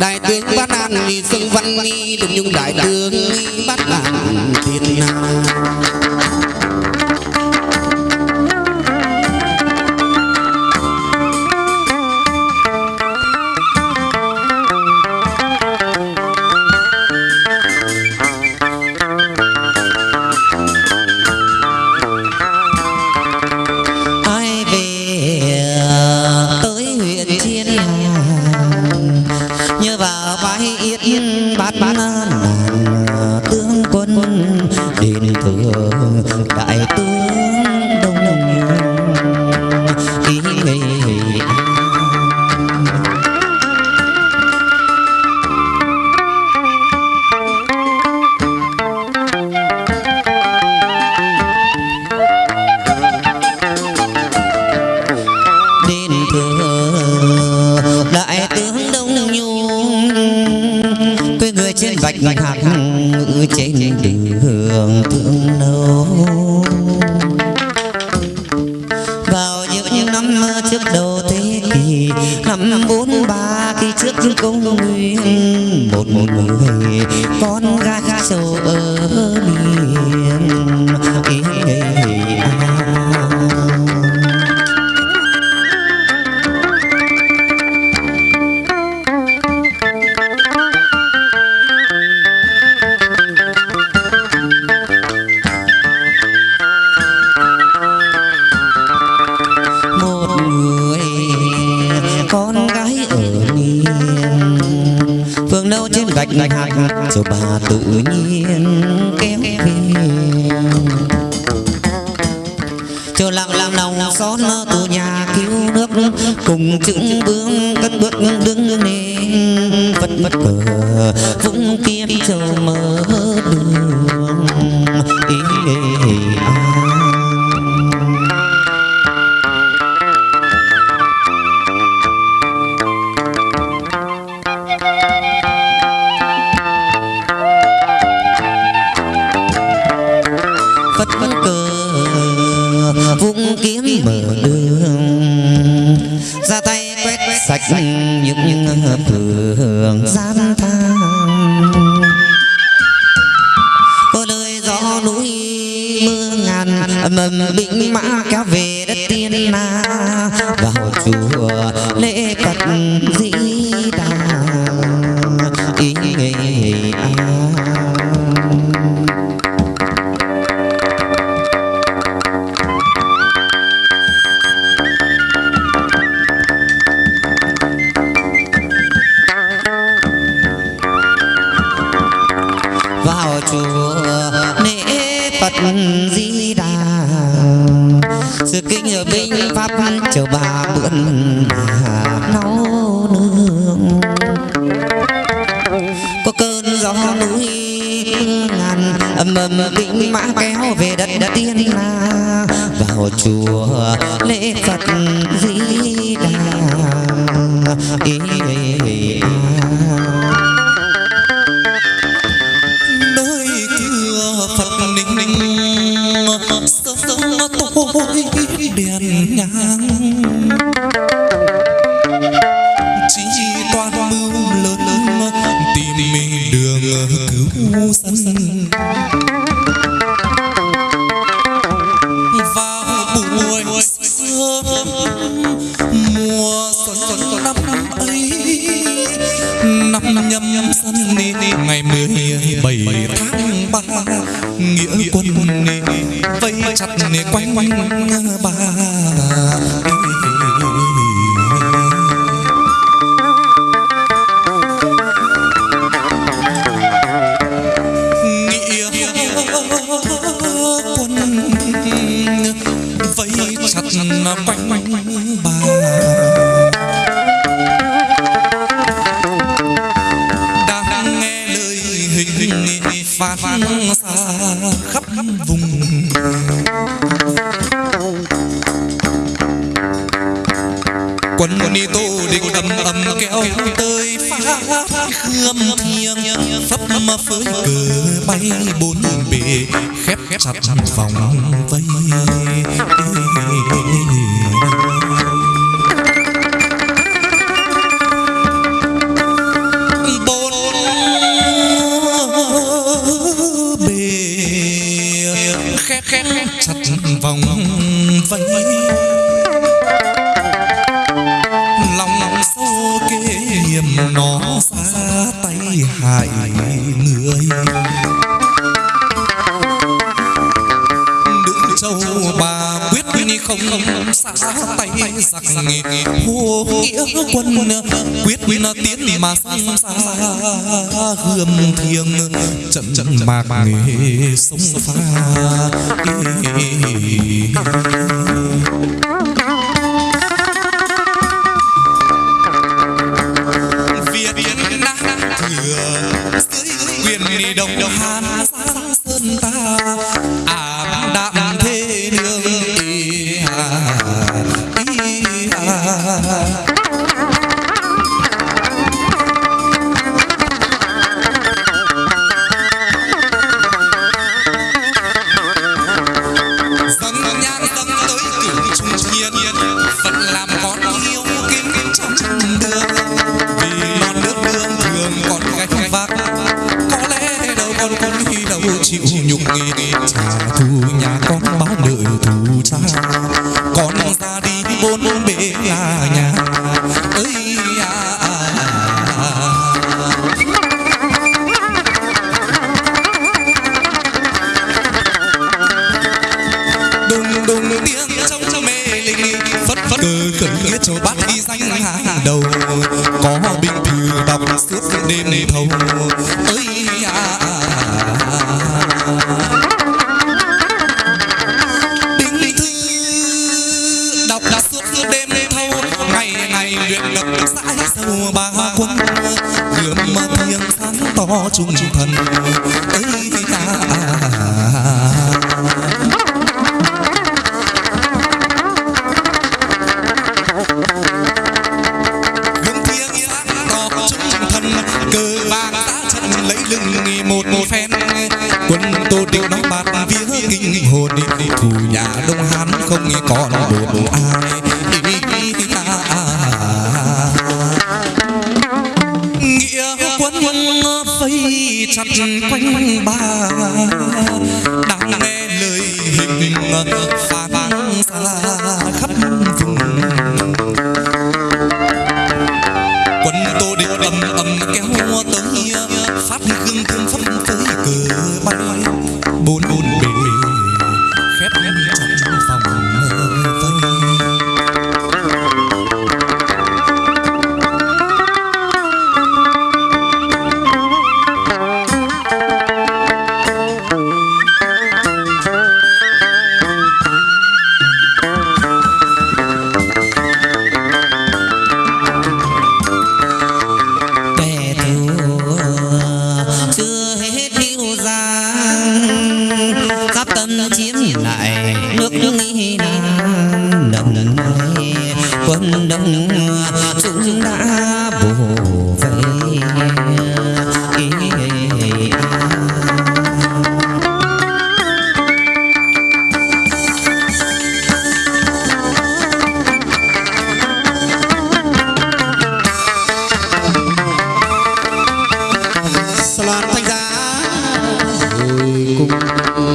đại tướng ban an ni sông văn nghi được nhung đại tướng ni ban an thiên hạ con gái ở miền. Phương đâu trên gạch hạt rồi bà tự nhiên kéo về. Chờ lặng làm lòng xót từ nhà cứu nước cùng chững bước cất bước đứng lên. Vật vật cờ vũng kiếm châu mở đường sạch những phường gian than vào chùa lễ Phật Di Đà. Sự kinh ở binh pháp chờ bà bươn nấu nương có cơn gió núi ngàn ầm ầm binh mã kéo về đất đất tiên la vào chùa lễ Phật Di Đà. Ý, ý, ý, ý. Sơ sớm tôi tối đèn nhang chỉ toàn mưu lớn tìm đường cứu dân vào buổi quanh quanh ba. Nghĩa quân vây chặt quanh quanh ba. Đang nghe lời hình phát xa khắp vùng quần ni tô định đầm ầm kéo tới phá khương thiêng. Phấp mà phới cờ bay bốn bề, khép khép chặt vòng vây. Khép khép chặt vòng xa tay hại người đừng châu bà quyết không xa tay giặc hô nghĩa quân quyết tiến mà xa hương thiêng trận trận mạc nghề sông pha đi đồng đồng đồng sang sơn ta ảm đạm thế cơ phất cờ khẩn nghĩa cho bát ghi danh hàng đầu. Có bình à. thư đọc suốt đêm thâu ơi à, binh thư đọc đã suốt đêm thâu ngày ngày luyện đập dãi sâu ba quân. Gươm thiêng sáng to trung thần. Ơi à, điệu nó bạt, vía kinh hồn thủ nhà đông hán không còn đồn ai. Nghĩa quân vây chặt quanh ba. Đang nghe lời hình phản xa khắp vùng.